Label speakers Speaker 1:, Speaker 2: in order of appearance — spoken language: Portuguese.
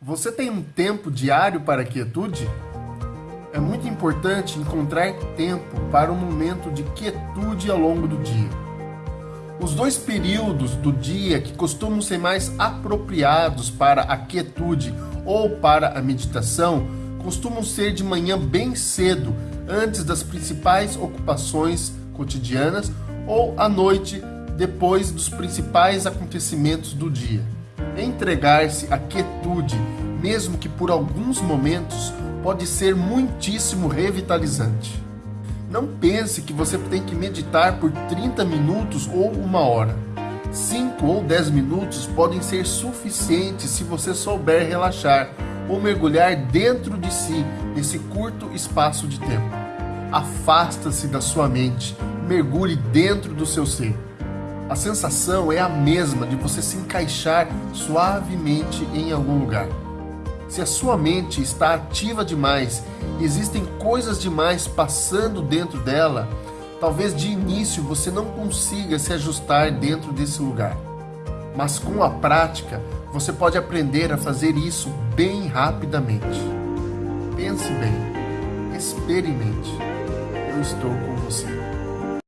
Speaker 1: Você tem um tempo diário para quietude? É muito importante encontrar tempo para um momento de quietude ao longo do dia. Os dois períodos do dia que costumam ser mais apropriados para a quietude ou para a meditação costumam ser de manhã bem cedo, antes das principais ocupações cotidianas, ou à noite, depois dos principais acontecimentos do dia. Entregar-se à quietude, mesmo que por alguns momentos, pode ser muitíssimo revitalizante. Não pense que você tem que meditar por 30 minutos ou uma hora. 5 ou 10 minutos podem ser suficientes se você souber relaxar ou mergulhar dentro de si nesse curto espaço de tempo. Afasta-se da sua mente, mergulhe dentro do seu ser. A sensação é a mesma de você se encaixar suavemente em algum lugar. Se a sua mente está ativa demais e existem coisas demais passando dentro dela, talvez de início você não consiga se ajustar dentro desse lugar. Mas com a prática, você pode aprender a fazer isso bem rapidamente. Pense bem, experimente. Eu estou com você.